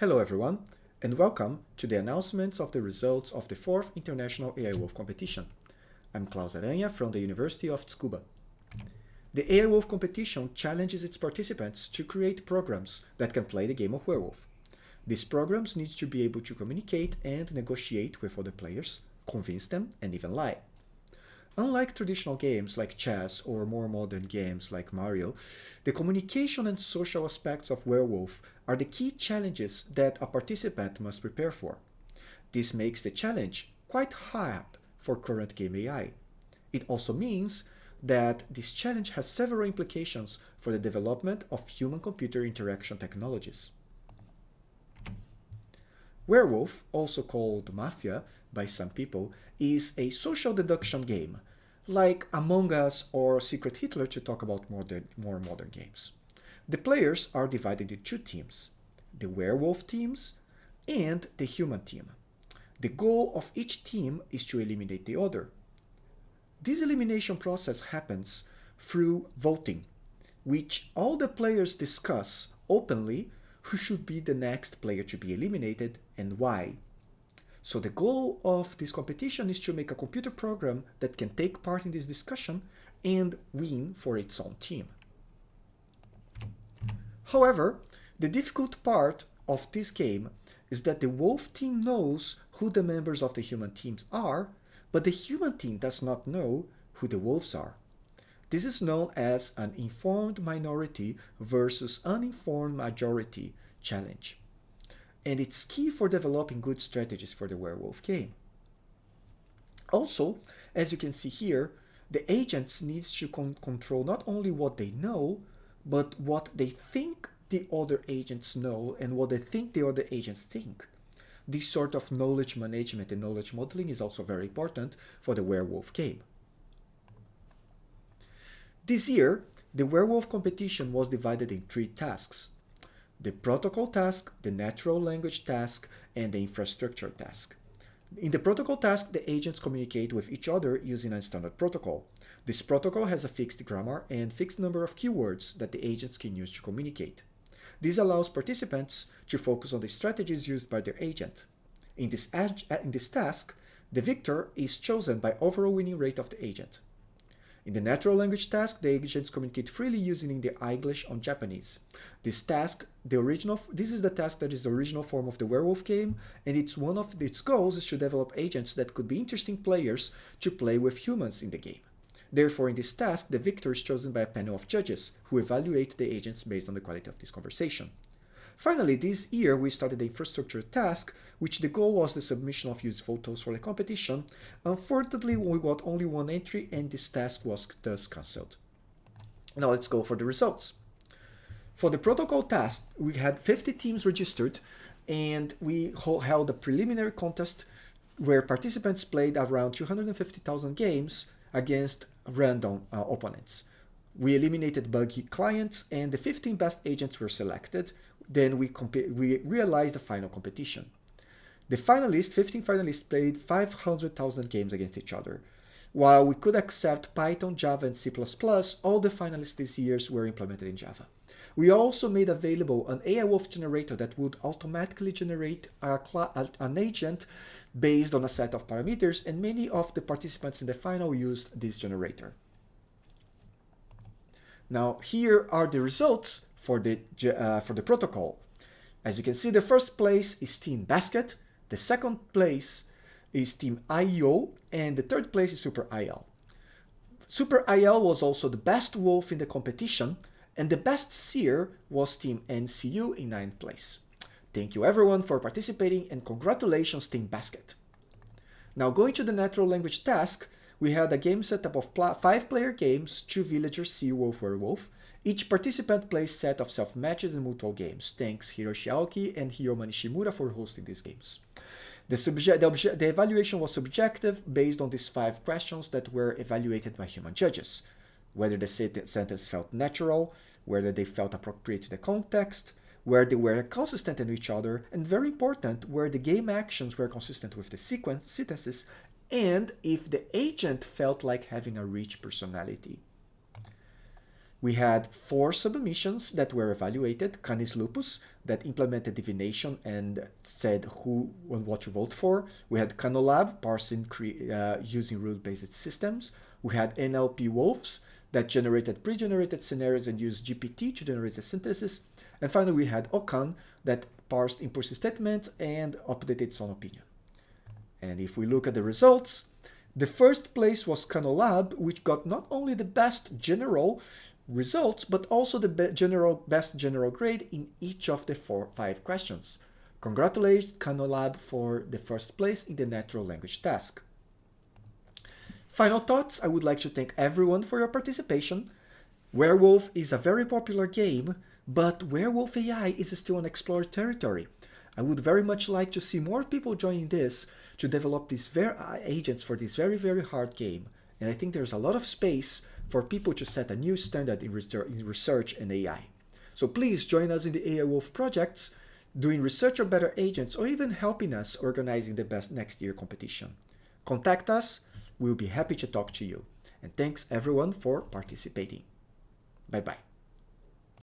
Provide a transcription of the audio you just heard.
Hello everyone, and welcome to the announcements of the results of the 4th International AI Wolf competition. I'm Claus Aranha from the University of Tsukuba. The AI Wolf competition challenges its participants to create programs that can play the game of werewolf. These programs need to be able to communicate and negotiate with other players, convince them, and even lie. Unlike traditional games like chess or more modern games like Mario, the communication and social aspects of Werewolf are the key challenges that a participant must prepare for. This makes the challenge quite hard for current game AI. It also means that this challenge has several implications for the development of human-computer interaction technologies. Werewolf, also called Mafia by some people, is a social deduction game, like Among Us or Secret Hitler to talk about more modern games. The players are divided into two teams, the werewolf teams and the human team. The goal of each team is to eliminate the other. This elimination process happens through voting, which all the players discuss openly who should be the next player to be eliminated and why. So the goal of this competition is to make a computer program that can take part in this discussion and win for its own team. However, the difficult part of this game is that the wolf team knows who the members of the human teams are, but the human team does not know who the wolves are. This is known as an informed minority versus uninformed majority challenge and it's key for developing good strategies for the werewolf game. Also, as you can see here, the agents need to con control not only what they know, but what they think the other agents know and what they think the other agents think. This sort of knowledge management and knowledge modeling is also very important for the werewolf game. This year, the werewolf competition was divided in three tasks the protocol task, the natural language task, and the infrastructure task. In the protocol task, the agents communicate with each other using a standard protocol. This protocol has a fixed grammar and fixed number of keywords that the agents can use to communicate. This allows participants to focus on the strategies used by their agent. In this, in this task, the victor is chosen by overall winning rate of the agent. In the natural language task, the agents communicate freely using the English on Japanese. This task, the original, this is the task that is the original form of the werewolf game, and it's one of its goals is to develop agents that could be interesting players to play with humans in the game. Therefore, in this task, the victor is chosen by a panel of judges who evaluate the agents based on the quality of this conversation. Finally, this year we started the infrastructure task, which the goal was the submission of used photos for the competition. Unfortunately, we got only one entry and this task was thus cancelled. Now let's go for the results. For the protocol task, we had 50 teams registered and we held a preliminary contest where participants played around 250,000 games against random uh, opponents. We eliminated buggy clients and the 15 best agents were selected, then we, we realized the final competition. The finalists, 15 finalists, played 500,000 games against each other. While we could accept Python, Java, and C++, all the finalists this year were implemented in Java. We also made available an AI Wolf generator that would automatically generate an agent based on a set of parameters, and many of the participants in the final used this generator. Now, here are the results for the, uh, for the protocol. As you can see, the first place is Team Basket, the second place is Team IO, and the third place is Super IL. Super IL was also the best wolf in the competition, and the best seer was Team NCU in ninth place. Thank you everyone for participating and congratulations Team Basket. Now going to the natural language task, we had a game setup of five player games, two villagers, sea wolf, werewolf, each participant plays set of self-matches and mutual games. Thanks Hiroshi Aoki and Hiyoma Nishimura for hosting these games. The, the, the, evaluation was subjective based on these five questions that were evaluated by human judges. Whether the sentence felt natural, whether they felt appropriate to the context, where they were consistent in each other, and very important, where the game actions were consistent with the sequence sentences, and if the agent felt like having a rich personality. We had four submissions that were evaluated, Canis lupus, that implemented divination and said who and what to vote for. We had Canolab parsing uh, using rule-based systems. We had NLP Wolves that generated pre-generated scenarios and used GPT to generate the synthesis. And finally, we had Okan that parsed impulsive statements and updated its own opinion. And if we look at the results, the first place was Canolab, which got not only the best general results, but also the be general best general grade in each of the four five questions. Congratulations Canolab for the first place in the natural language task. Final thoughts, I would like to thank everyone for your participation. Werewolf is a very popular game, but Werewolf AI is still an explored territory. I would very much like to see more people joining this to develop these agents for this very, very hard game. And I think there's a lot of space for people to set a new standard in research and AI. So please join us in the AI Wolf projects, doing research on better agents, or even helping us organizing the best next year competition. Contact us, we'll be happy to talk to you. And thanks everyone for participating. Bye-bye.